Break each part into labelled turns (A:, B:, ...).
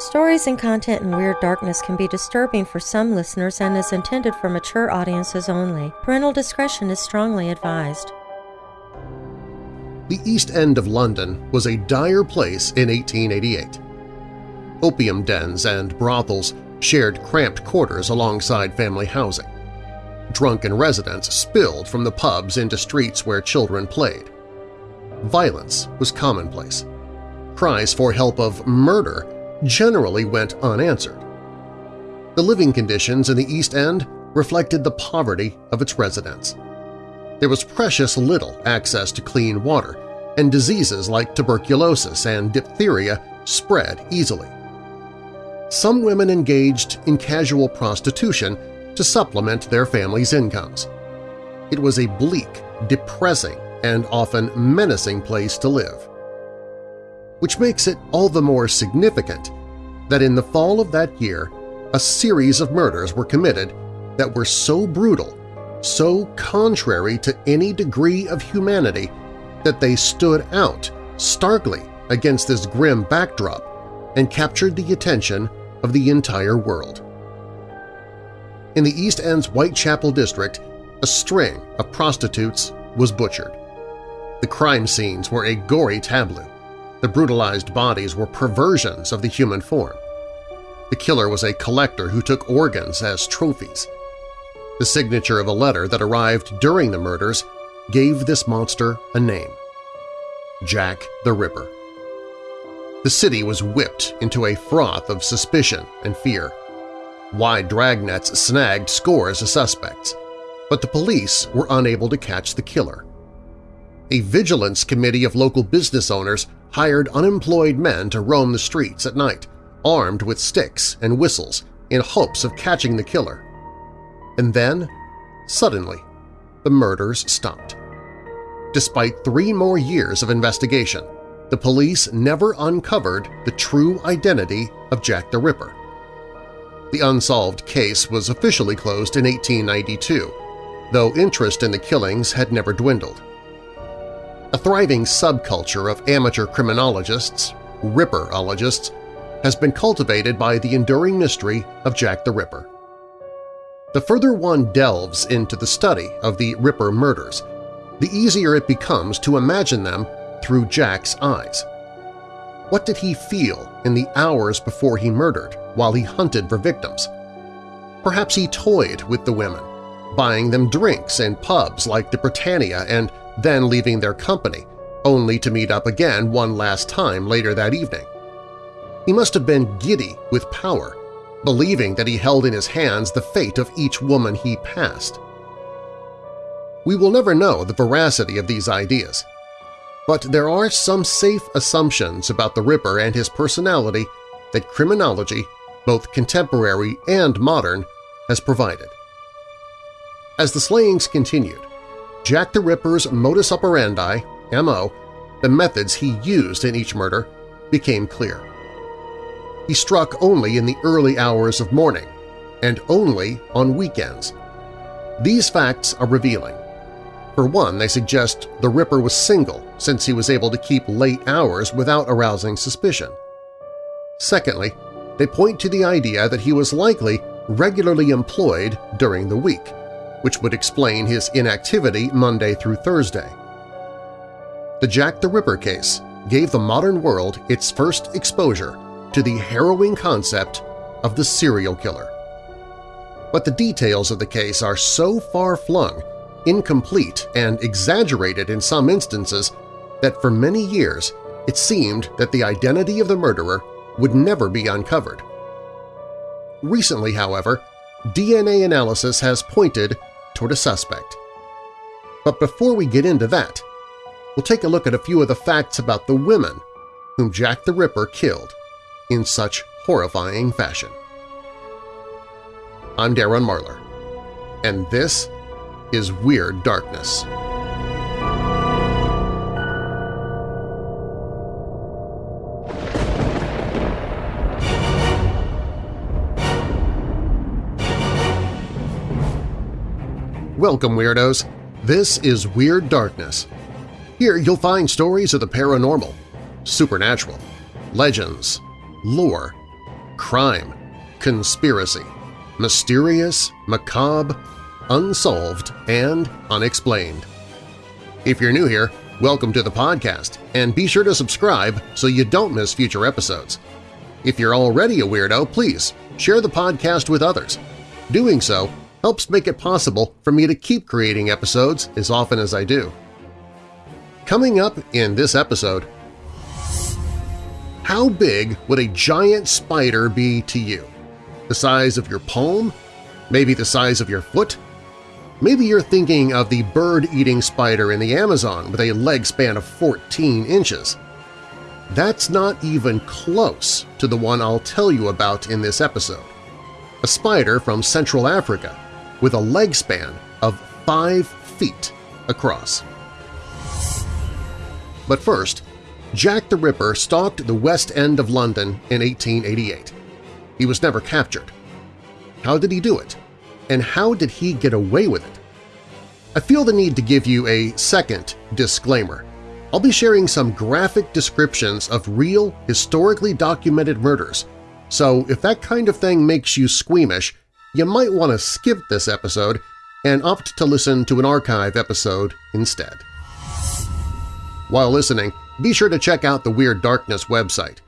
A: Stories and content in Weird Darkness can be disturbing for some listeners and is intended for mature audiences only. Parental discretion is strongly advised.
B: The East End of London was a dire place in 1888. Opium dens and brothels shared cramped quarters alongside family housing. Drunken residents spilled from the pubs into streets where children played. Violence was commonplace. Cries for help of murder generally went unanswered. The living conditions in the East End reflected the poverty of its residents. There was precious little access to clean water, and diseases like tuberculosis and diphtheria spread easily. Some women engaged in casual prostitution to supplement their families' incomes. It was a bleak, depressing, and often menacing place to live which makes it all the more significant that in the fall of that year a series of murders were committed that were so brutal, so contrary to any degree of humanity that they stood out starkly against this grim backdrop and captured the attention of the entire world. In the East End's Whitechapel district, a string of prostitutes was butchered. The crime scenes were a gory tableau, the brutalized bodies were perversions of the human form. The killer was a collector who took organs as trophies. The signature of a letter that arrived during the murders gave this monster a name – Jack the Ripper. The city was whipped into a froth of suspicion and fear. Wide dragnets snagged scores of suspects, but the police were unable to catch the killer. A vigilance committee of local business owners hired unemployed men to roam the streets at night, armed with sticks and whistles in hopes of catching the killer. And then, suddenly, the murders stopped. Despite three more years of investigation, the police never uncovered the true identity of Jack the Ripper. The unsolved case was officially closed in 1892, though interest in the killings had never dwindled. A thriving subculture of amateur criminologists, Ripperologists, has been cultivated by the enduring mystery of Jack the Ripper. The further one delves into the study of the Ripper murders, the easier it becomes to imagine them through Jack's eyes. What did he feel in the hours before he murdered while he hunted for victims? Perhaps he toyed with the women, buying them drinks in pubs like the Britannia and then leaving their company, only to meet up again one last time later that evening. He must have been giddy with power, believing that he held in his hands the fate of each woman he passed. We will never know the veracity of these ideas, but there are some safe assumptions about the Ripper and his personality that criminology, both contemporary and modern, has provided. As the slayings continued, Jack the Ripper's modus operandi, M.O., the methods he used in each murder, became clear. He struck only in the early hours of morning, and only on weekends. These facts are revealing. For one, they suggest the Ripper was single since he was able to keep late hours without arousing suspicion. Secondly, they point to the idea that he was likely regularly employed during the week, which would explain his inactivity Monday through Thursday. The Jack the Ripper case gave the modern world its first exposure to the harrowing concept of the serial killer. But the details of the case are so far-flung, incomplete, and exaggerated in some instances that for many years it seemed that the identity of the murderer would never be uncovered. Recently, however, DNA analysis has pointed toward a suspect. But before we get into that, we'll take a look at a few of the facts about the women whom Jack the Ripper killed in such horrifying fashion. I'm Darren Marlar, and this is Weird Darkness. Welcome, Weirdos! This is Weird Darkness. Here you'll find stories of the paranormal, supernatural, legends, lore, crime, conspiracy, mysterious, macabre, unsolved, and unexplained. If you're new here, welcome to the podcast, and be sure to subscribe so you don't miss future episodes. If you're already a weirdo, please share the podcast with others. Doing so helps make it possible for me to keep creating episodes as often as I do. Coming up in this episode, how big would a giant spider be to you? The size of your palm? Maybe the size of your foot? Maybe you're thinking of the bird-eating spider in the Amazon with a leg span of 14 inches. That's not even close to the one I'll tell you about in this episode. A spider from Central Africa with a leg span of 5 feet across. But first, Jack the Ripper stalked the West End of London in 1888. He was never captured. How did he do it? And how did he get away with it? I feel the need to give you a second disclaimer. I'll be sharing some graphic descriptions of real, historically documented murders, so if that kind of thing makes you squeamish, you might want to skip this episode and opt to listen to an archive episode instead. While listening, be sure to check out the Weird Darkness website.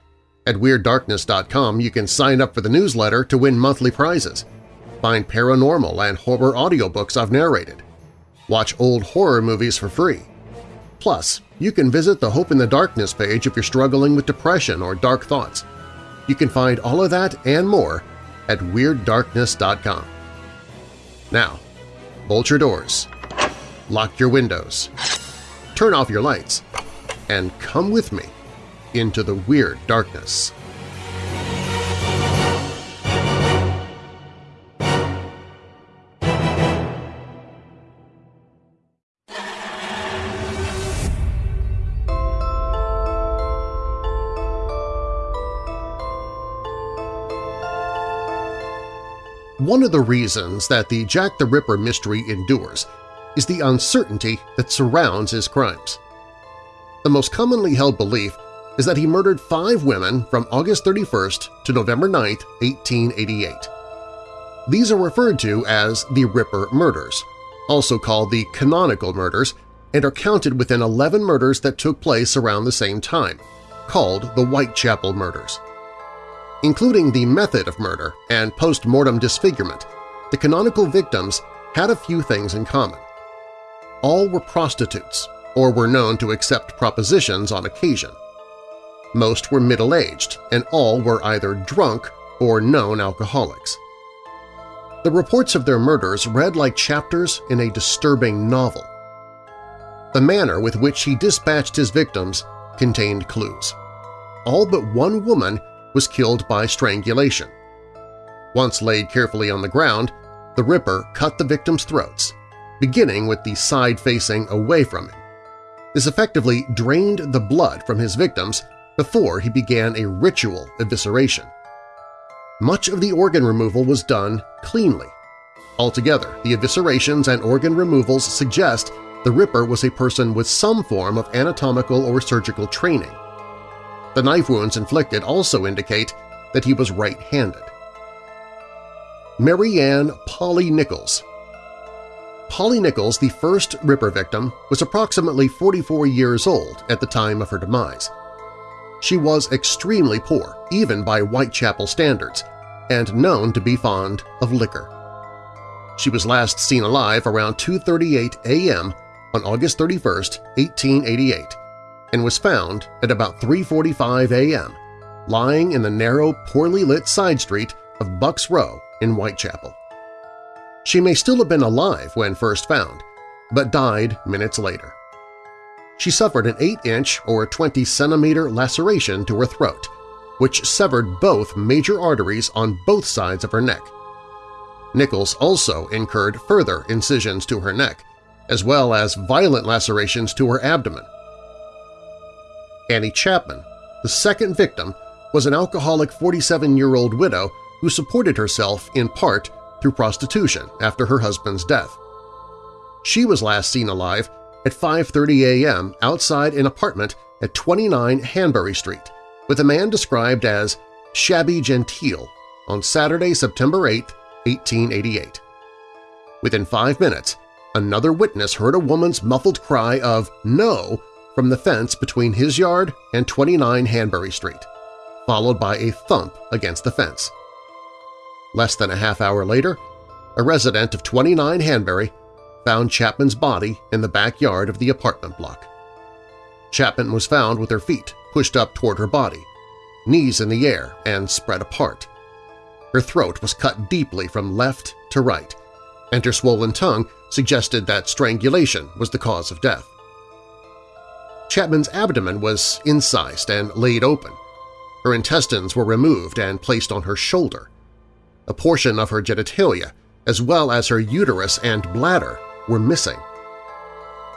B: At WeirdDarkness.com you can sign up for the newsletter to win monthly prizes, find paranormal and horror audiobooks I've narrated, watch old horror movies for free. Plus, you can visit the Hope in the Darkness page if you're struggling with depression or dark thoughts. You can find all of that and more at WeirdDarkness.com. Now, bolt your doors, lock your windows, turn off your lights, and come with me into the Weird Darkness. One of the reasons that the Jack the Ripper mystery endures is the uncertainty that surrounds his crimes. The most commonly held belief is that he murdered five women from August 31st to November 9, 1888. These are referred to as the Ripper murders, also called the canonical murders, and are counted within 11 murders that took place around the same time, called the Whitechapel murders. Including the method of murder and post-mortem disfigurement, the canonical victims had a few things in common. All were prostitutes or were known to accept propositions on occasion. Most were middle-aged, and all were either drunk or known alcoholics. The reports of their murders read like chapters in a disturbing novel. The manner with which he dispatched his victims contained clues. All but one woman was killed by strangulation. Once laid carefully on the ground, the Ripper cut the victims' throats, beginning with the side facing away from him. This effectively drained the blood from his victims before he began a ritual evisceration. Much of the organ removal was done cleanly. Altogether, the eviscerations and organ removals suggest the Ripper was a person with some form of anatomical or surgical training. The knife wounds inflicted also indicate that he was right-handed. Mary Ann Polly Nichols Polly Nichols, the first Ripper victim, was approximately 44 years old at the time of her demise. She was extremely poor, even by Whitechapel standards, and known to be fond of liquor. She was last seen alive around 2.38 a.m. on August 31, 1888, and was found at about 3.45 a.m., lying in the narrow, poorly lit side street of Bucks Row in Whitechapel. She may still have been alive when first found, but died minutes later. She suffered an 8-inch or 20-centimeter laceration to her throat, which severed both major arteries on both sides of her neck. Nichols also incurred further incisions to her neck, as well as violent lacerations to her abdomen, Annie Chapman, the second victim, was an alcoholic 47-year-old widow who supported herself in part through prostitution after her husband's death. She was last seen alive at 5.30 a.m. outside an apartment at 29 Hanbury Street with a man described as Shabby Gentile on Saturday, September 8, 1888. Within five minutes, another witness heard a woman's muffled cry of no from the fence between his yard and 29 Hanbury Street, followed by a thump against the fence. Less than a half hour later, a resident of 29 Hanbury found Chapman's body in the backyard of the apartment block. Chapman was found with her feet pushed up toward her body, knees in the air and spread apart. Her throat was cut deeply from left to right, and her swollen tongue suggested that strangulation was the cause of death. Chapman's abdomen was incised and laid open. Her intestines were removed and placed on her shoulder. A portion of her genitalia, as well as her uterus and bladder, were missing.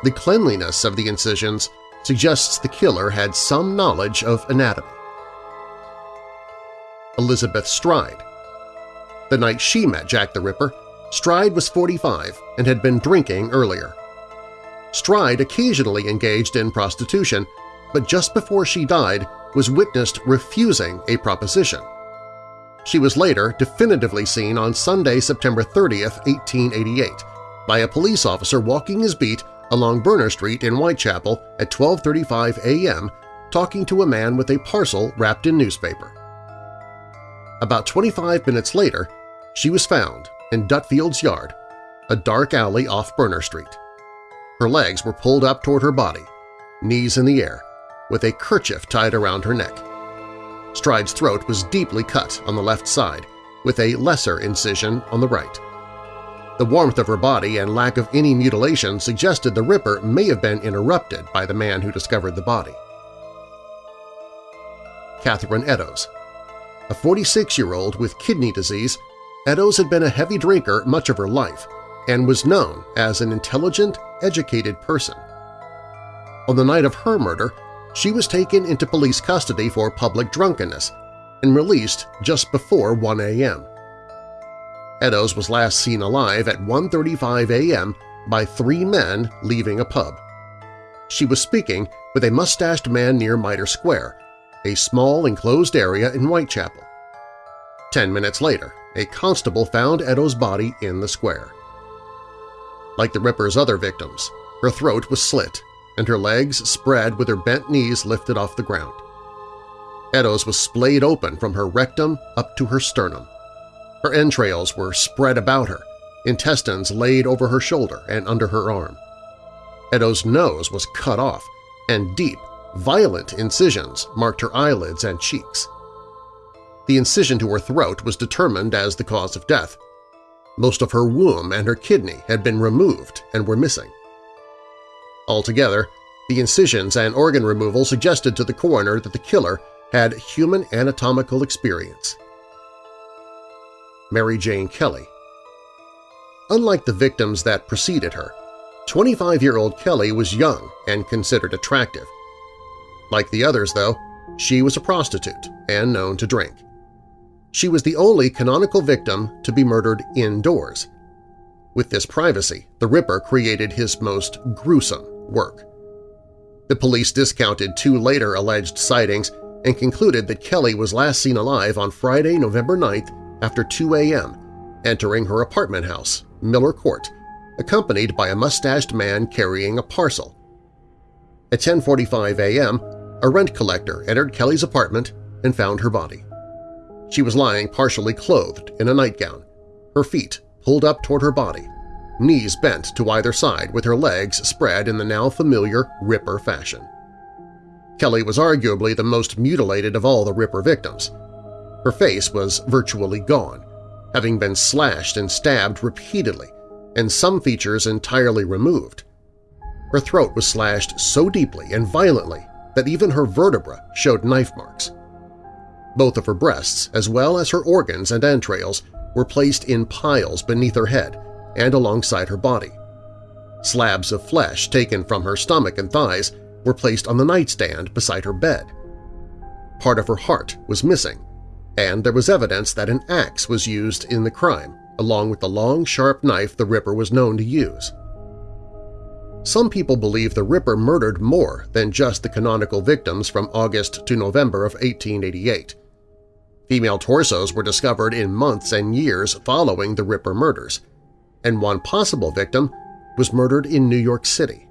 B: The cleanliness of the incisions suggests the killer had some knowledge of anatomy. Elizabeth Stride The night she met Jack the Ripper, Stride was 45 and had been drinking earlier. Stride occasionally engaged in prostitution, but just before she died was witnessed refusing a proposition. She was later definitively seen on Sunday, September 30, 1888, by a police officer walking his beat along Berner Street in Whitechapel at 12.35 a.m. talking to a man with a parcel wrapped in newspaper. About 25 minutes later, she was found in Dutfield's yard, a dark alley off Berner Street. Her legs were pulled up toward her body, knees in the air, with a kerchief tied around her neck. Stride's throat was deeply cut on the left side, with a lesser incision on the right. The warmth of her body and lack of any mutilation suggested the Ripper may have been interrupted by the man who discovered the body. Catherine Eddowes A 46-year-old with kidney disease, Eddowes had been a heavy drinker much of her life and was known as an intelligent, educated person. On the night of her murder, she was taken into police custody for public drunkenness and released just before 1 a.m. Eddowes was last seen alive at 1.35 a.m. by three men leaving a pub. She was speaking with a mustached man near Mitre Square, a small enclosed area in Whitechapel. Ten minutes later, a constable found Eddowes' body in the square. Like the Ripper's other victims, her throat was slit and her legs spread with her bent knees lifted off the ground. Eddowes was splayed open from her rectum up to her sternum. Her entrails were spread about her, intestines laid over her shoulder and under her arm. Eddowes' nose was cut off, and deep, violent incisions marked her eyelids and cheeks. The incision to her throat was determined as the cause of death. Most of her womb and her kidney had been removed and were missing. Altogether, the incisions and organ removal suggested to the coroner that the killer had human anatomical experience. Mary Jane Kelly. Unlike the victims that preceded her, 25-year-old Kelly was young and considered attractive. Like the others, though, she was a prostitute and known to drink. She was the only canonical victim to be murdered indoors. With this privacy, the Ripper created his most gruesome work. The police discounted two later alleged sightings and concluded that Kelly was last seen alive on Friday, November 9th after 2 a.m., entering her apartment house, Miller Court, accompanied by a mustached man carrying a parcel. At 10.45 a.m., a rent collector entered Kelly's apartment and found her body. She was lying partially clothed in a nightgown, her feet pulled up toward her body, knees bent to either side with her legs spread in the now familiar Ripper fashion. Kelly was arguably the most mutilated of all the Ripper victims, her face was virtually gone, having been slashed and stabbed repeatedly, and some features entirely removed. Her throat was slashed so deeply and violently that even her vertebra showed knife marks. Both of her breasts, as well as her organs and entrails, were placed in piles beneath her head and alongside her body. Slabs of flesh taken from her stomach and thighs were placed on the nightstand beside her bed. Part of her heart was missing, and there was evidence that an axe was used in the crime, along with the long, sharp knife the Ripper was known to use. Some people believe the Ripper murdered more than just the canonical victims from August to November of 1888. Female torsos were discovered in months and years following the Ripper murders, and one possible victim was murdered in New York City.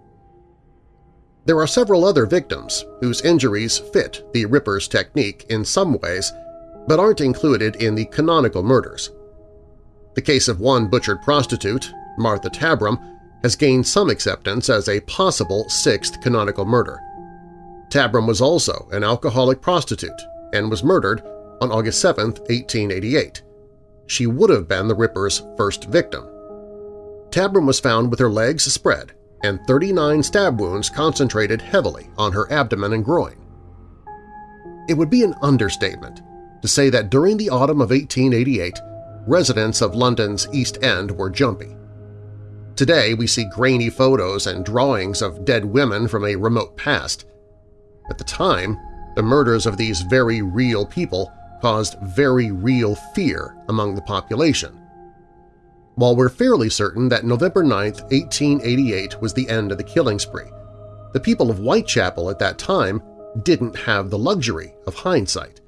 B: There are several other victims whose injuries fit the Ripper's technique in some ways but aren't included in the canonical murders. The case of one butchered prostitute, Martha Tabram, has gained some acceptance as a possible sixth canonical murder. Tabram was also an alcoholic prostitute and was murdered on August 7, 1888. She would have been the Ripper's first victim. Tabram was found with her legs spread and 39 stab wounds concentrated heavily on her abdomen and groin. It would be an understatement to say that during the autumn of 1888, residents of London's East End were jumpy. Today we see grainy photos and drawings of dead women from a remote past. At the time, the murders of these very real people caused very real fear among the population. While we're fairly certain that November 9, 1888 was the end of the killing spree, the people of Whitechapel at that time didn't have the luxury of hindsight.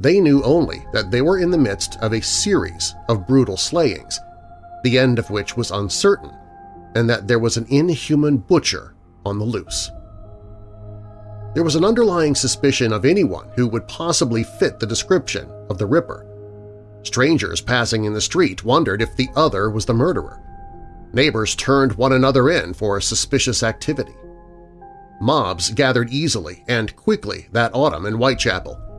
B: They knew only that they were in the midst of a series of brutal slayings, the end of which was uncertain, and that there was an inhuman butcher on the loose. There was an underlying suspicion of anyone who would possibly fit the description of the Ripper. Strangers passing in the street wondered if the other was the murderer. Neighbors turned one another in for suspicious activity. Mobs gathered easily and quickly that autumn in Whitechapel,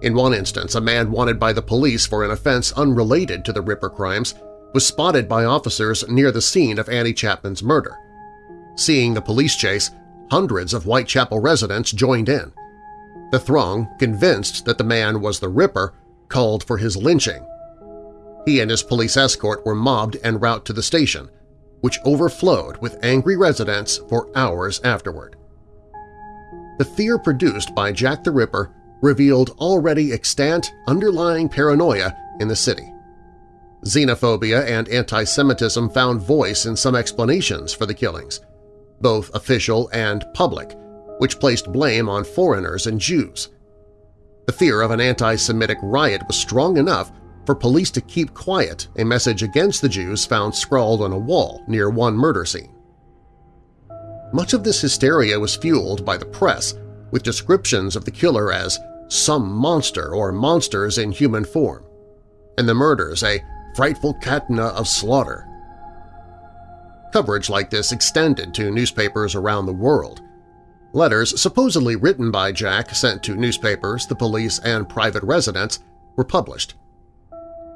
B: in one instance, a man wanted by the police for an offense unrelated to the Ripper crimes was spotted by officers near the scene of Annie Chapman's murder. Seeing the police chase, hundreds of Whitechapel residents joined in. The throng, convinced that the man was the Ripper, called for his lynching. He and his police escort were mobbed en route to the station, which overflowed with angry residents for hours afterward. The fear produced by Jack the Ripper revealed already extant underlying paranoia in the city. Xenophobia and anti-Semitism found voice in some explanations for the killings, both official and public, which placed blame on foreigners and Jews. The fear of an anti-Semitic riot was strong enough for police to keep quiet a message against the Jews found scrawled on a wall near one murder scene. Much of this hysteria was fueled by the press, with descriptions of the killer as some monster or monsters in human form, and the murders a frightful catena of slaughter. Coverage like this extended to newspapers around the world. Letters supposedly written by Jack sent to newspapers, the police, and private residents were published.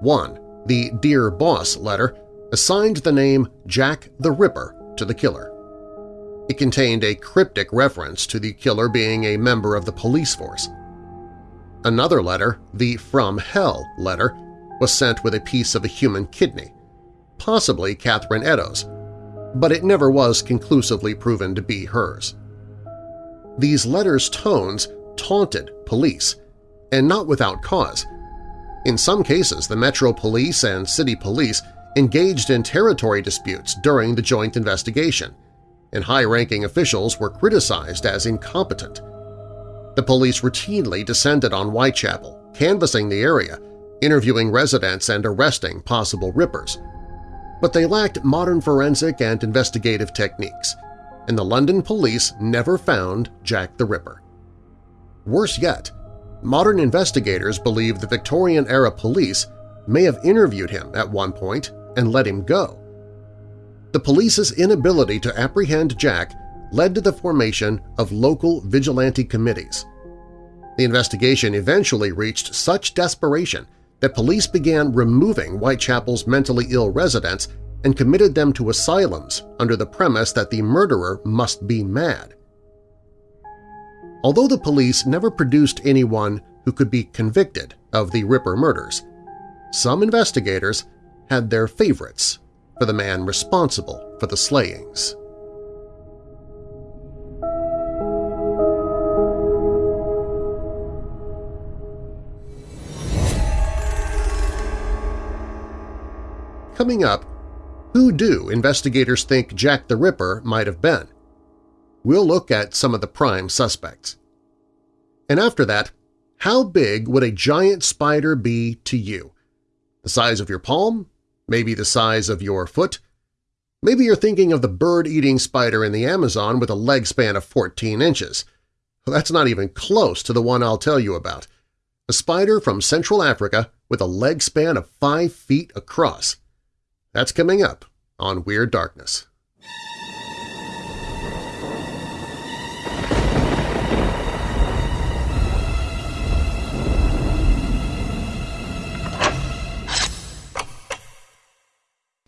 B: One, the Dear Boss letter, assigned the name Jack the Ripper to the killer. It contained a cryptic reference to the killer being a member of the police force. Another letter, the From Hell letter, was sent with a piece of a human kidney, possibly Catherine Eddowes, but it never was conclusively proven to be hers. These letters' tones taunted police, and not without cause. In some cases, the Metro Police and City Police engaged in territory disputes during the joint investigation, and high-ranking officials were criticized as incompetent. The police routinely descended on Whitechapel, canvassing the area, interviewing residents and arresting possible rippers. But they lacked modern forensic and investigative techniques, and the London police never found Jack the Ripper. Worse yet, modern investigators believe the Victorian-era police may have interviewed him at one point and let him go. The police's inability to apprehend Jack led to the formation of local vigilante committees. The investigation eventually reached such desperation that police began removing Whitechapel's mentally ill residents and committed them to asylums under the premise that the murderer must be mad. Although the police never produced anyone who could be convicted of the Ripper murders, some investigators had their favorites for the man responsible for the slayings. Coming up, who do investigators think Jack the Ripper might have been? We'll look at some of the prime suspects. And after that, How big would a giant spider be to you? The size of your palm? Maybe the size of your foot? Maybe you're thinking of the bird-eating spider in the Amazon with a leg span of 14 inches. Well, that's not even close to the one I'll tell you about. A spider from Central Africa with a leg span of 5 feet across. That's coming up on Weird Darkness.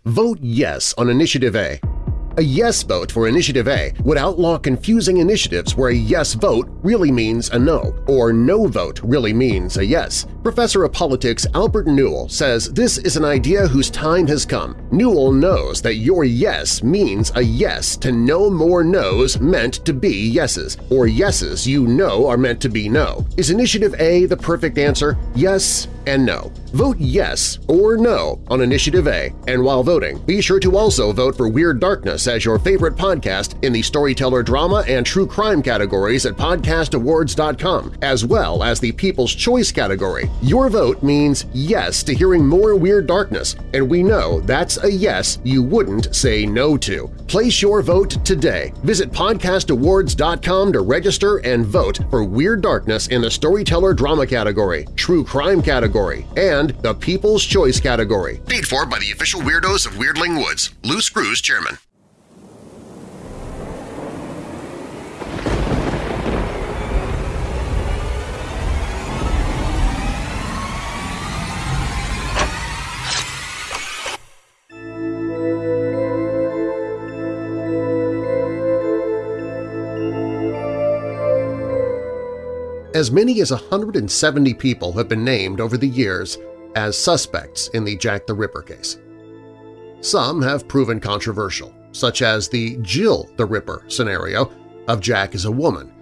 B: Vote yes on Initiative A. A yes vote for Initiative A would outlaw confusing initiatives where a yes vote really means a no, or no vote really means a yes. Professor of Politics Albert Newell says this is an idea whose time has come. Newell knows that your yes means a yes to no more no's meant to be yeses, or yeses you know are meant to be no. Is Initiative A the perfect answer? Yes and no. Vote yes or no on Initiative A, and while voting, be sure to also vote for Weird Darkness as your favorite podcast in the storyteller drama and true crime categories at podcastawards.com, as well as the People's Choice category. Your vote means yes to hearing more Weird Darkness, and we know that's a yes you wouldn't say no to. Place your vote today. Visit podcastawards.com to register and vote for Weird Darkness in the Storyteller Drama category, True Crime category, and the People's Choice category. Paid for by the official weirdos of Weirdling Woods. Lou Screws, Chairman. As many as 170 people have been named over the years as suspects in the Jack the Ripper case. Some have proven controversial, such as the Jill the Ripper scenario of Jack as a woman,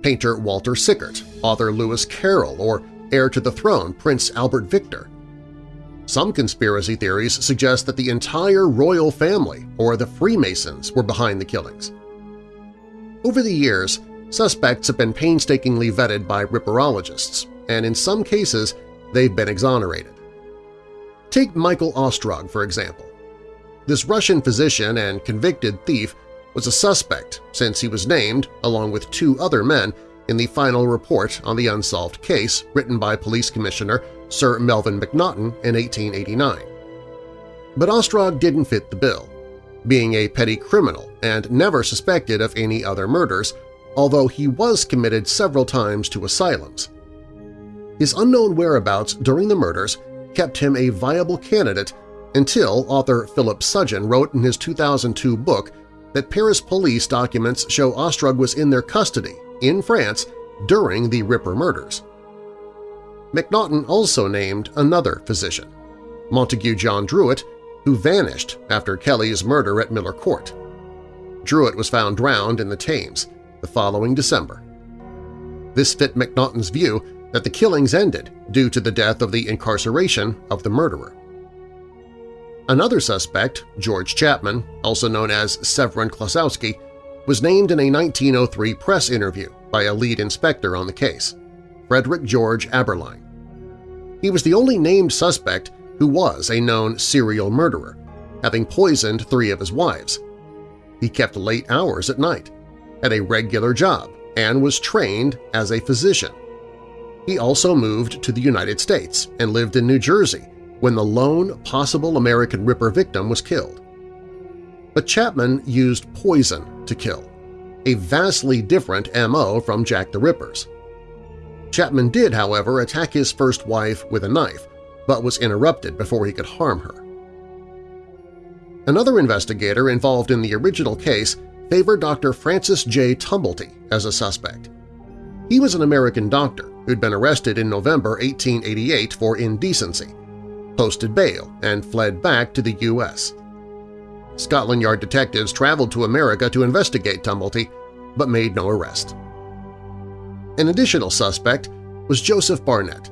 B: painter Walter Sickert, author Lewis Carroll, or heir to the throne Prince Albert Victor. Some conspiracy theories suggest that the entire royal family or the Freemasons were behind the killings. Over the years, Suspects have been painstakingly vetted by ripperologists, and in some cases they've been exonerated. Take Michael Ostrog, for example. This Russian physician and convicted thief was a suspect since he was named, along with two other men, in the final report on the unsolved case written by Police Commissioner Sir Melvin Macnaghten in 1889. But Ostrog didn't fit the bill, being a petty criminal and never suspected of any other murders, although he was committed several times to asylums. His unknown whereabouts during the murders kept him a viable candidate until author Philip Sugden wrote in his 2002 book that Paris police documents show Ostrog was in their custody in France during the Ripper murders. Macnaghten also named another physician, Montague John Druitt, who vanished after Kelly's murder at Miller Court. Druitt was found drowned in the Thames, the following December. This fit Macnaghten's view that the killings ended due to the death of the incarceration of the murderer. Another suspect, George Chapman, also known as Severin Klosowski, was named in a 1903 press interview by a lead inspector on the case, Frederick George Aberline. He was the only named suspect who was a known serial murderer, having poisoned three of his wives. He kept late hours at night, had a regular job, and was trained as a physician. He also moved to the United States and lived in New Jersey when the lone possible American Ripper victim was killed. But Chapman used poison to kill, a vastly different M.O. from Jack the Ripper's. Chapman did, however, attack his first wife with a knife, but was interrupted before he could harm her. Another investigator involved in the original case favored Dr. Francis J. Tumblety as a suspect. He was an American doctor who'd been arrested in November 1888 for indecency, posted bail, and fled back to the U.S. Scotland Yard detectives traveled to America to investigate Tumblety, but made no arrest. An additional suspect was Joseph Barnett.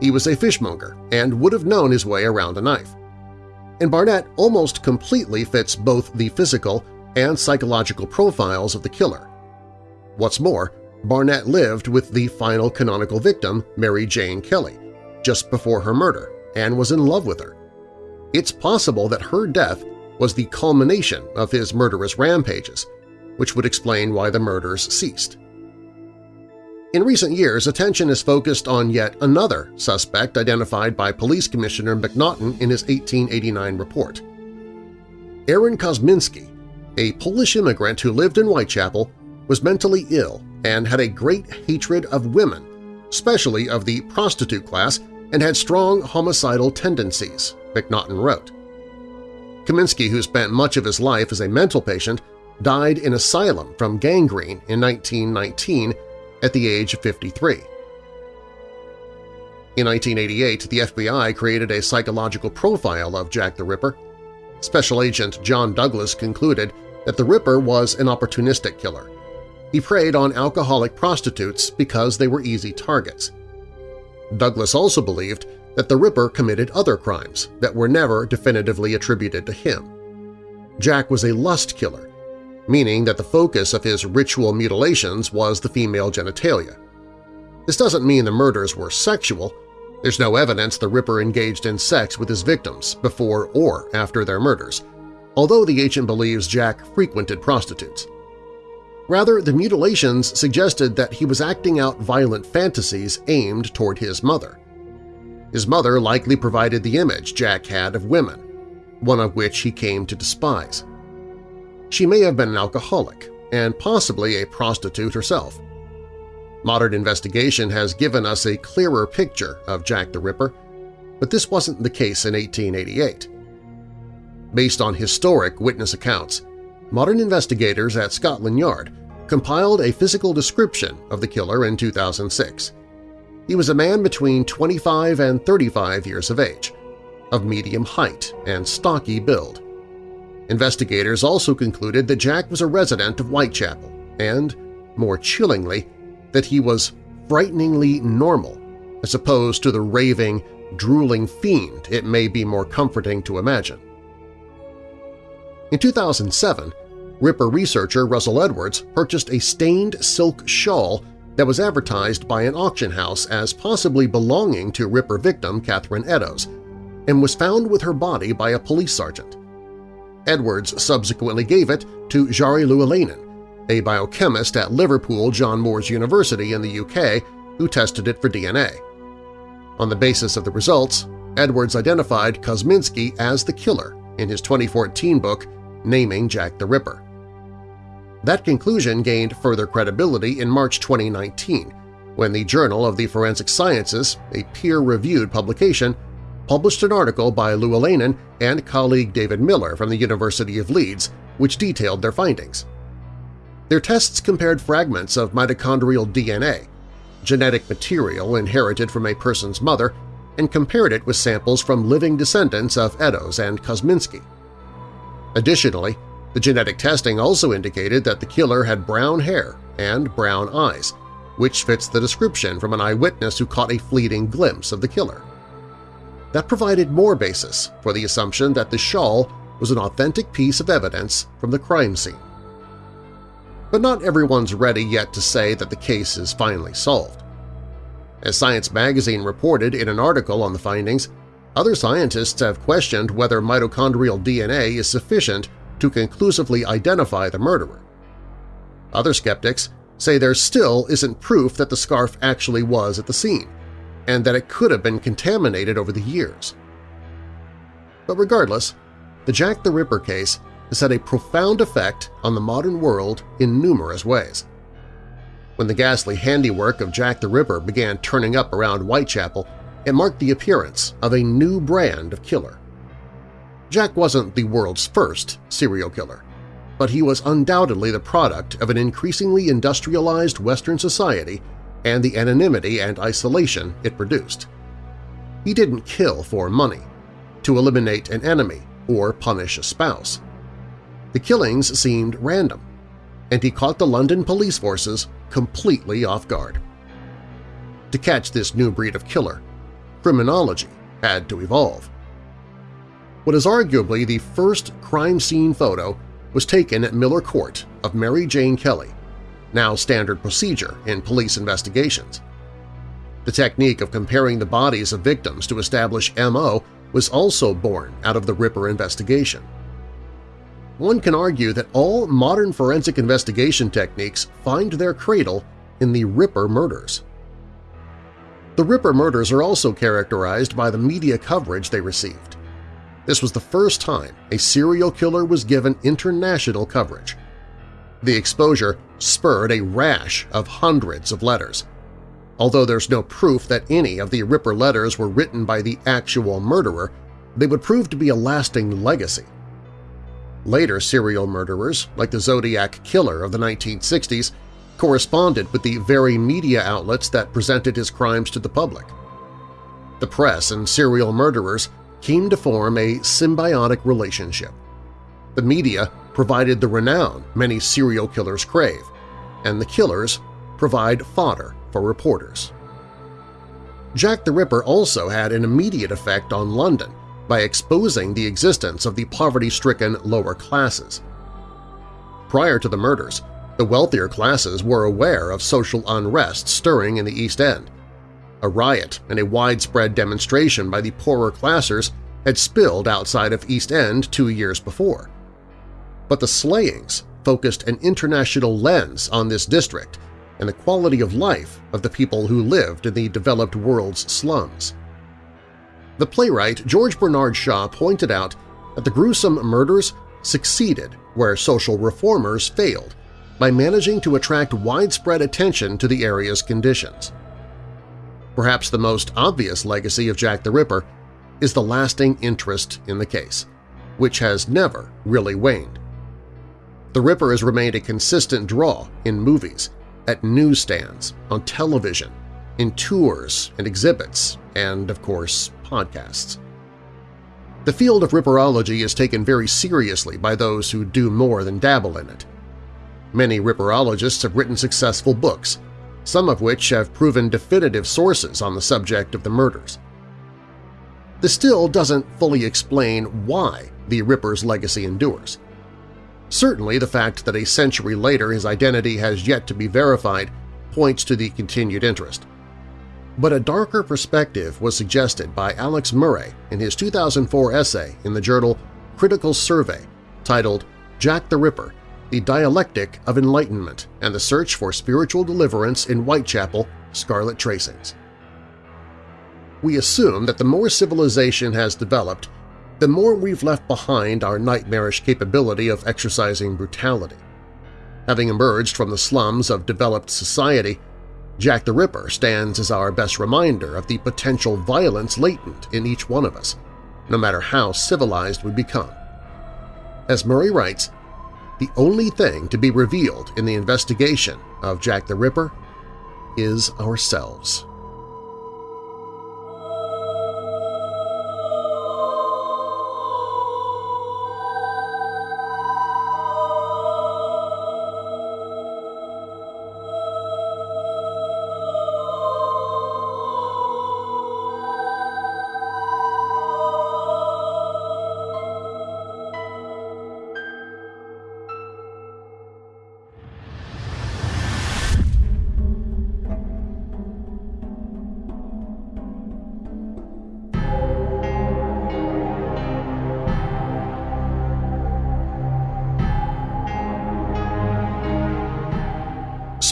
B: He was a fishmonger and would have known his way around a knife. And Barnett almost completely fits both the physical and psychological profiles of the killer. What's more, Barnett lived with the final canonical victim, Mary Jane Kelly, just before her murder and was in love with her. It's possible that her death was the culmination of his murderous rampages, which would explain why the murders ceased. In recent years, attention is focused on yet another suspect identified by Police Commissioner Macnaghten in his 1889 report. Aaron Kosminski, a Polish immigrant who lived in Whitechapel, was mentally ill and had a great hatred of women, especially of the prostitute class, and had strong homicidal tendencies, Macnaghten wrote. Kaminsky, who spent much of his life as a mental patient, died in asylum from gangrene in 1919 at the age of 53. In 1988, the FBI created a psychological profile of Jack the Ripper. Special Agent John Douglas concluded that the Ripper was an opportunistic killer. He preyed on alcoholic prostitutes because they were easy targets. Douglas also believed that the Ripper committed other crimes that were never definitively attributed to him. Jack was a lust killer meaning that the focus of his ritual mutilations was the female genitalia. This doesn't mean the murders were sexual. There's no evidence the Ripper engaged in sex with his victims before or after their murders, although the agent believes Jack frequented prostitutes. Rather, the mutilations suggested that he was acting out violent fantasies aimed toward his mother. His mother likely provided the image Jack had of women, one of which he came to despise. She may have been an alcoholic and possibly a prostitute herself. Modern investigation has given us a clearer picture of Jack the Ripper, but this wasn't the case in 1888. Based on historic witness accounts, modern investigators at Scotland Yard compiled a physical description of the killer in 2006. He was a man between 25 and 35 years of age, of medium height and stocky build. Investigators also concluded that Jack was a resident of Whitechapel and, more chillingly, that he was frighteningly normal as opposed to the raving, drooling fiend it may be more comforting to imagine. In 2007, Ripper researcher Russell Edwards purchased a stained silk shawl that was advertised by an auction house as possibly belonging to Ripper victim Catherine Eddowes and was found with her body by a police sergeant. Edwards subsequently gave it to Jari Louhelainen, a biochemist at Liverpool John Moores University in the UK who tested it for DNA. On the basis of the results, Edwards identified Kosminski as the killer in his 2014 book Naming Jack the Ripper. That conclusion gained further credibility in March 2019 when the Journal of the Forensic Sciences, a peer-reviewed publication, published an article by Louhelainen and colleague David Miller from the University of Leeds which detailed their findings. Their tests compared fragments of mitochondrial DNA, genetic material inherited from a person's mother, and compared it with samples from living descendants of Eddowes and Kosminski. Additionally, the genetic testing also indicated that the killer had brown hair and brown eyes, which fits the description from an eyewitness who caught a fleeting glimpse of the killer. That provided more basis for the assumption that the shawl was an authentic piece of evidence from the crime scene. But not everyone's ready yet to say that the case is finally solved. As Science magazine reported in an article on the findings, other scientists have questioned whether mitochondrial DNA is sufficient to conclusively identify the murderer. Other skeptics say there still isn't proof that the scarf actually was at the scene, and that it could have been contaminated over the years. But regardless, the Jack the Ripper case has had a profound effect on the modern world in numerous ways. When the ghastly handiwork of Jack the Ripper began turning up around Whitechapel, it marked the appearance of a new brand of killer. Jack wasn't the world's first serial killer, but he was undoubtedly the product of an increasingly industrialized Western society and the anonymity and isolation it produced. He didn't kill for money, to eliminate an enemy or punish a spouse. The killings seemed random, and he caught the London police forces completely off guard. To catch this new breed of killer, criminology had to evolve. What is arguably the first crime scene photo was taken at Miller Court of Mary Jane Kelly, now standard procedure in police investigations. The technique of comparing the bodies of victims to establish M.O. was also born out of the Ripper investigation. One can argue that all modern forensic investigation techniques find their cradle in the Ripper murders. The Ripper murders are also characterized by the media coverage they received. This was the first time a serial killer was given international coverage. The exposure spurred a rash of hundreds of letters. Although there's no proof that any of the Ripper letters were written by the actual murderer, they would prove to be a lasting legacy. Later serial murderers, like the Zodiac Killer of the 1960s, corresponded with the very media outlets that presented his crimes to the public. The press and serial murderers came to form a symbiotic relationship. The media provided the renown many serial killers crave, and the killers provide fodder for reporters. Jack the Ripper also had an immediate effect on London by exposing the existence of the poverty-stricken lower classes. Prior to the murders, the wealthier classes were aware of social unrest stirring in the East End. A riot and a widespread demonstration by the poorer classes had spilled outside of East End two years before. But the slayings focused an international lens on this district and the quality of life of the people who lived in the developed world's slums. The playwright George Bernard Shaw pointed out that the gruesome murders succeeded where social reformers failed by managing to attract widespread attention to the area's conditions. Perhaps the most obvious legacy of Jack the Ripper is the lasting interest in the case, which has never really waned. The Ripper has remained a consistent draw in movies, at newsstands, on television, in tours and exhibits, and, of course, podcasts. The field of Ripperology is taken very seriously by those who do more than dabble in it. Many Ripperologists have written successful books, some of which have proven definitive sources on the subject of the murders. This still doesn't fully explain why the Ripper's legacy endures. Certainly the fact that a century later his identity has yet to be verified points to the continued interest. But a darker perspective was suggested by Alex Murray in his 2004 essay in the journal Critical Survey titled Jack the Ripper – The Dialectic of Enlightenment and the Search for Spiritual Deliverance in Whitechapel, Scarlet Tracings. We assume that the more civilization has developed, the more we've left behind our nightmarish capability of exercising brutality. Having emerged from the slums of developed society, Jack the Ripper stands as our best reminder of the potential violence latent in each one of us, no matter how civilized we become. As Murray writes, the only thing to be revealed in the investigation of Jack the Ripper is ourselves.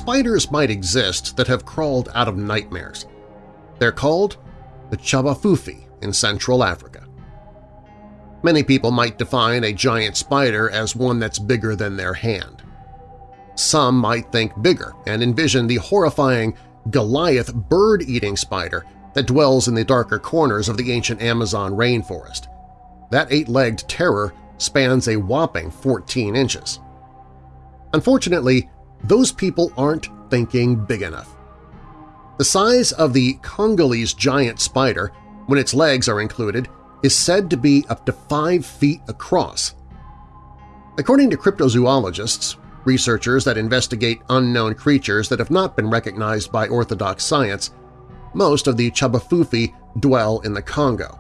B: Spiders might exist that have crawled out of nightmares. They're called the Chabafufi in Central Africa. Many people might define a giant spider as one that's bigger than their hand. Some might think bigger and envision the horrifying Goliath bird-eating spider that dwells in the darker corners of the ancient Amazon rainforest. That eight-legged terror spans a whopping 14 inches. Unfortunately, those people aren't thinking big enough. The size of the Congolese giant spider, when its legs are included, is said to be up to 5 feet across. According to cryptozoologists, researchers that investigate unknown creatures that have not been recognized by orthodox science, most of the Chabafufi dwell in the Congo.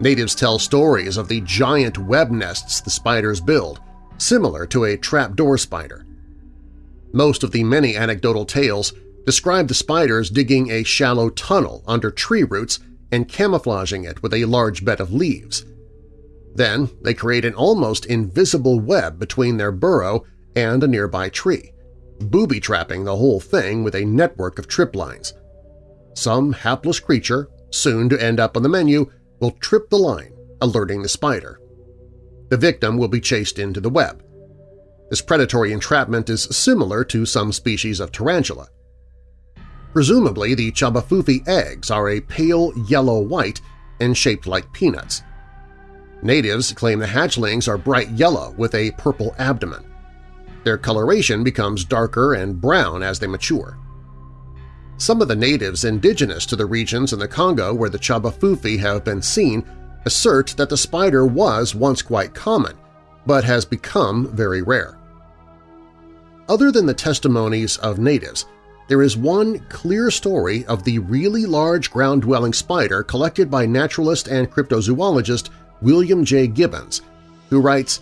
B: Natives tell stories of the giant web nests the spiders build, similar to a trapdoor spider. Most of the many anecdotal tales describe the spiders digging a shallow tunnel under tree roots and camouflaging it with a large bed of leaves. Then they create an almost invisible web between their burrow and a nearby tree, booby-trapping the whole thing with a network of trip lines. Some hapless creature, soon to end up on the menu, will trip the line, alerting the spider. The victim will be chased into the web. This predatory entrapment is similar to some species of tarantula. Presumably, the chabafufi eggs are a pale yellow-white and shaped like peanuts. Natives claim the hatchlings are bright yellow with a purple abdomen. Their coloration becomes darker and brown as they mature. Some of the natives indigenous to the regions in the Congo where the chabafufi have been seen assert that the spider was once quite common, but has become very rare. Other than the testimonies of natives, there is one clear story of the really large ground-dwelling spider collected by naturalist and cryptozoologist William J. Gibbons, who writes,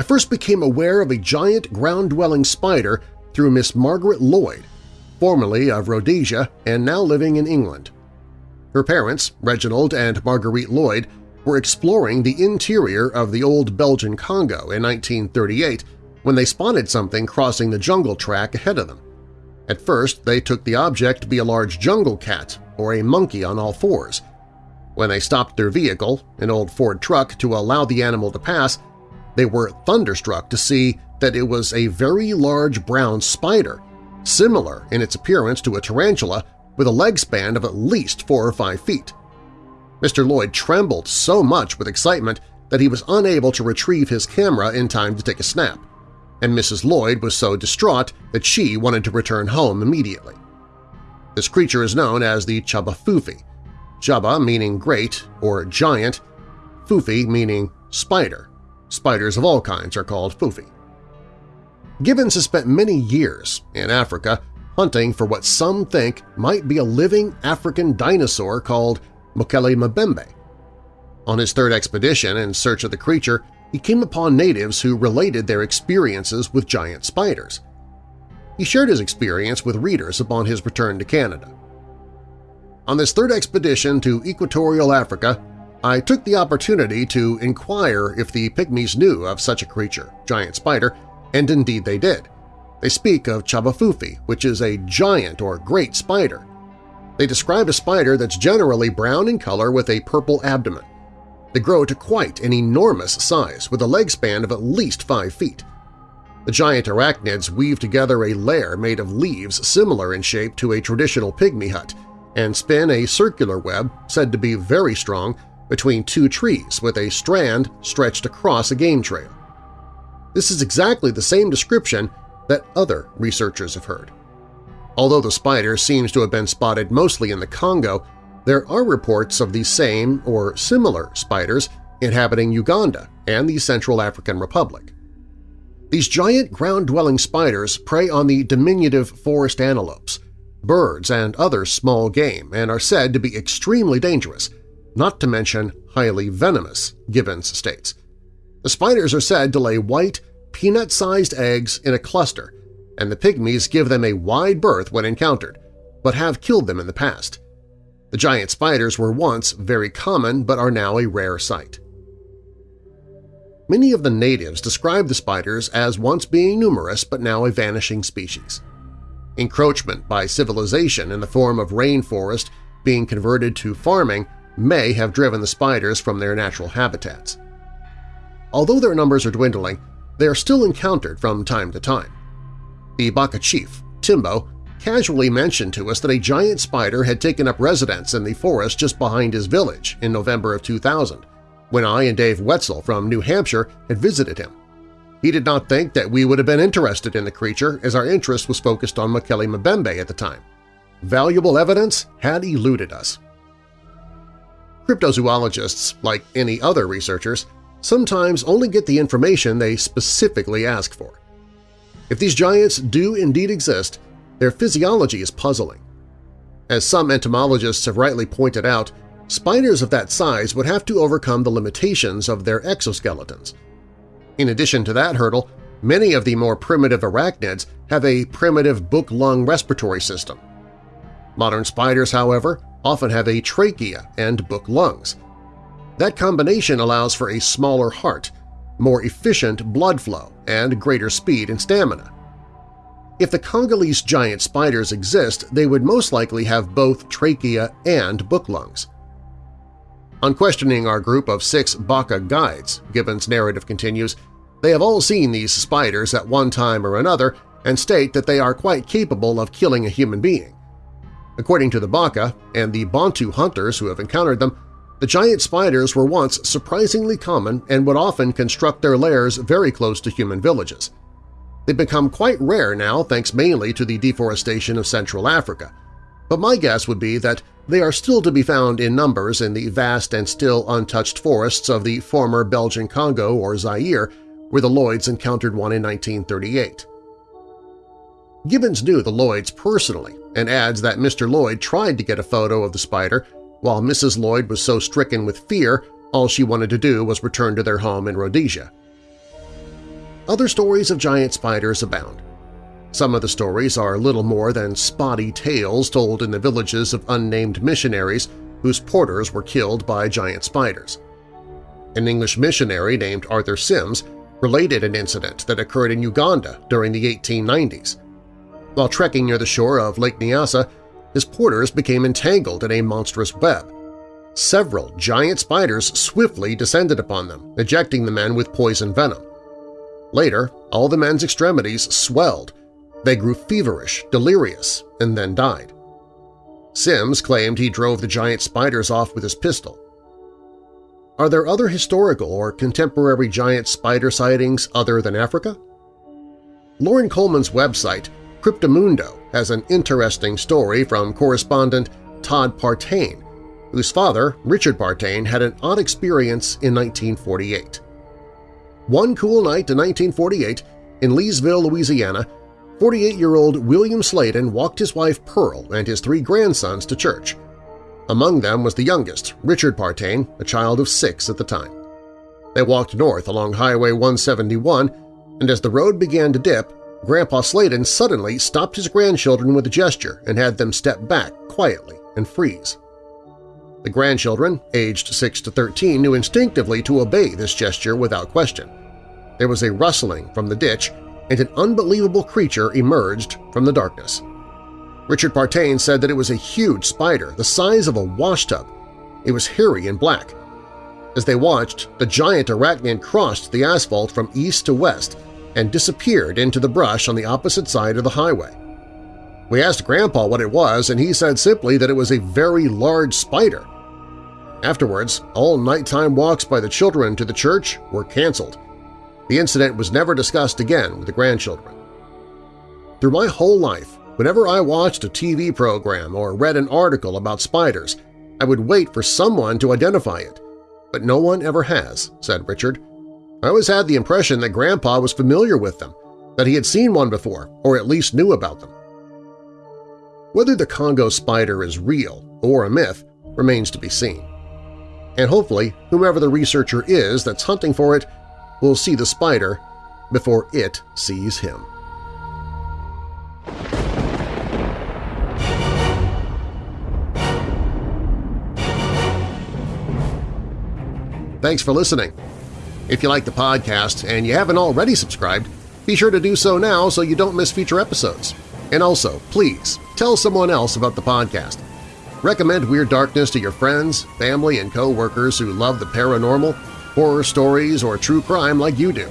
B: I first became aware of a giant ground-dwelling spider through Miss Margaret Lloyd, formerly of Rhodesia and now living in England. Her parents, Reginald and Marguerite Lloyd, were exploring the interior of the old Belgian Congo in 1938 when they spotted something crossing the jungle track ahead of them. At first, they took the object to be a large jungle cat or a monkey on all fours. When they stopped their vehicle, an old Ford truck, to allow the animal to pass, they were thunderstruck to see that it was a very large brown spider, similar in its appearance to a tarantula with a leg span of at least four or five feet. Mr. Lloyd trembled so much with excitement that he was unable to retrieve his camera in time to take a snap, and Mrs. Lloyd was so distraught that she wanted to return home immediately. This creature is known as the Chabafufi, Chaba meaning great or giant, Fufi meaning spider. Spiders of all kinds are called Fufi. Gibbons has spent many years in Africa hunting for what some think might be a living African dinosaur called Mokele Mbembe. On his third expedition in search of the creature, he came upon natives who related their experiences with giant spiders. He shared his experience with readers upon his return to Canada. On this third expedition to equatorial Africa, I took the opportunity to inquire if the Pygmies knew of such a creature, giant spider, and indeed they did. They speak of Chabafufi, which is a giant or great spider. They describe a spider that's generally brown in color with a purple abdomen. They grow to quite an enormous size with a leg span of at least 5 feet. The giant arachnids weave together a lair made of leaves similar in shape to a traditional pygmy hut and spin a circular web said to be very strong between two trees with a strand stretched across a game trail. This is exactly the same description that other researchers have heard. Although the spider seems to have been spotted mostly in the Congo, there are reports of the same or similar spiders inhabiting Uganda and the Central African Republic. These giant ground-dwelling spiders prey on the diminutive forest antelopes, birds, and other small game and are said to be extremely dangerous, not to mention highly venomous, Gibbons states. The spiders are said to lay white, peanut-sized eggs in a cluster and the pygmies give them a wide berth when encountered, but have killed them in the past. The giant spiders were once very common but are now a rare sight. Many of the natives describe the spiders as once being numerous but now a vanishing species. Encroachment by civilization in the form of rainforest being converted to farming may have driven the spiders from their natural habitats. Although their numbers are dwindling, they are still encountered from time to time. The Baka chief, Timbo, casually mentioned to us that a giant spider had taken up residence in the forest just behind his village in November of 2000, when I and Dave Woetzel from New Hampshire had visited him. He did not think that we would have been interested in the creature as our interest was focused on Mokele Mbembe at the time. Valuable evidence had eluded us. Cryptozoologists, like any other researchers, sometimes only get the information they specifically ask for. If these giants do indeed exist, their physiology is puzzling. As some entomologists have rightly pointed out, spiders of that size would have to overcome the limitations of their exoskeletons. In addition to that hurdle, Many of the more primitive arachnids have a primitive book-lung respiratory system. Modern spiders, however, often have a trachea and book lungs. That combination allows for a smaller heart, more efficient blood flow, and greater speed and stamina. If the Congolese giant spiders exist, they would most likely have both trachea and book lungs. On questioning our group of six Baka guides, Gibbon's narrative continues, they have all seen these spiders at one time or another and state that they are quite capable of killing a human being. According to the Baka and the Bantu hunters who have encountered them, the giant spiders were once surprisingly common and would often construct their lairs very close to human villages. They've become quite rare now thanks mainly to the deforestation of Central Africa, but my guess would be that they are still to be found in numbers in the vast and still untouched forests of the former Belgian Congo or Zaire, where the Lloyds encountered one in 1938. Gibbons knew the Lloyds personally and adds that Mr. Lloyd tried to get a photo of the spider while Mrs. Lloyd was so stricken with fear all she wanted to do was return to their home in Rhodesia. Other stories of giant spiders abound. Some of the stories are little more than spotty tales told in the villages of unnamed missionaries whose porters were killed by giant spiders. An English missionary named Arthur Sims related an incident that occurred in Uganda during the 1890s. While trekking near the shore of Lake Nyasa, his porters became entangled in a monstrous web. Several giant spiders swiftly descended upon them, ejecting the men with poison venom. Later, all the men's extremities swelled, they grew feverish, delirious, and then died. Sims claimed he drove the giant spiders off with his pistol. Are there other historical or contemporary giant spider sightings other than Africa? Loren Coleman's website, Cryptomundo, has an interesting story from correspondent Todd Partain, whose father, Richard Partain, had an odd experience in 1948. One cool night in 1948, in Leesville, Louisiana, 48-year-old William Sladen walked his wife Pearl and his three grandsons to church. Among them was the youngest, Richard Partain, a child of six at the time. They walked north along Highway 171, and as the road began to dip, Grandpa Sladen suddenly stopped his grandchildren with a gesture and had them step back quietly and freeze. The grandchildren, aged 6 to 13, knew instinctively to obey this gesture without question. There was a rustling from the ditch, and an unbelievable creature emerged from the darkness. Richard Partain said that it was a huge spider the size of a washtub. It was hairy and black. As they watched, the giant arachnid crossed the asphalt from east to west and disappeared into the brush on the opposite side of the highway. We asked Grandpa what it was, and he said simply that it was a very large spider. Afterwards, all nighttime walks by the children to the church were canceled. The incident was never discussed again with the grandchildren. Through my whole life, whenever I watched a TV program or read an article about spiders, I would wait for someone to identify it. But no one ever has, said Richard. I always had the impression that Grandpa was familiar with them, that he had seen one before or at least knew about them. Whether the Congo spider is real or a myth remains to be seen. And hopefully, whomever the researcher is that's hunting for it will see the spider before it sees him. Thanks for listening. If you like the podcast and you haven't already subscribed, be sure to do so now so you don't miss future episodes. And also, please, tell someone else about the podcast. Recommend Weird Darkness to your friends, family, and co-workers who love the paranormal horror stories, or true crime like you do.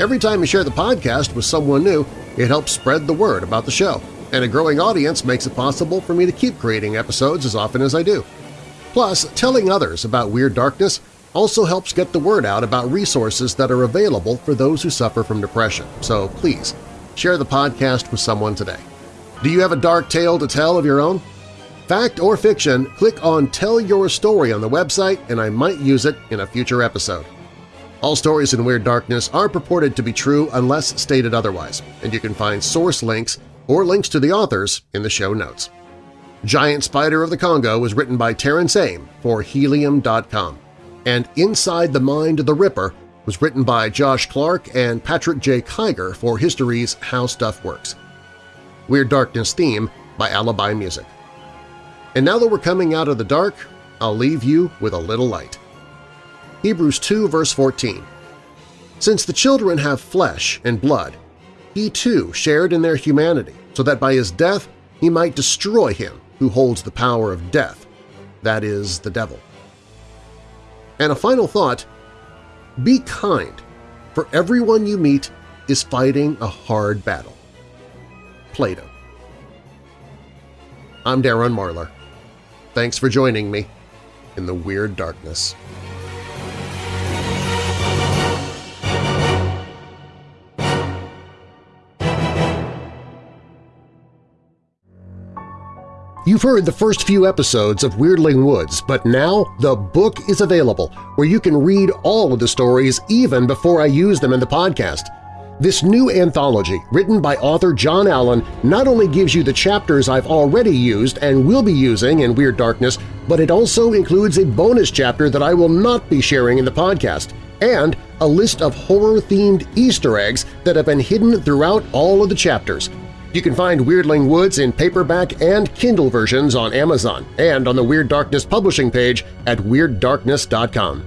B: Every time you share the podcast with someone new, it helps spread the word about the show, and a growing audience makes it possible for me to keep creating episodes as often as I do. Plus, telling others about Weird Darkness also helps get the word out about resources that are available for those who suffer from depression, so please, share the podcast with someone today. Do you have a dark tale to tell of your own? Fact or fiction, click on Tell Your Story on the website and I might use it in a future episode. All stories in Weird Darkness are purported to be true unless stated otherwise, and you can find source links or links to the authors in the show notes. Giant Spider of the Congo was written by Terence Aym for Helium.com, and Inside the Mind of the Ripper was written by Josh Clark and Patrick J. Kiger for History's How Stuff Works. Weird Darkness theme by Alibi Music. And now that we're coming out of the dark, I'll leave you with a little light. Hebrews 2 verse 14 Since the children have flesh and blood, he too shared in their humanity, so that by his death he might destroy him who holds the power of death, that is, the devil. And a final thought, be kind, for everyone you meet is fighting a hard battle. Plato I'm Darren Marlar. Thanks for joining me in the Weird Darkness. You've heard the first few episodes of Weirdling Woods, but now the book is available where you can read all of the stories even before I use them in the podcast. This new anthology, written by author John Allen, not only gives you the chapters I've already used and will be using in Weird Darkness, but it also includes a bonus chapter that I will not be sharing in the podcast, and a list of horror-themed Easter eggs that have been hidden throughout all of the chapters – you can find Weirdling Woods in paperback and Kindle versions on Amazon and on the Weird Darkness publishing page at WeirdDarkness.com.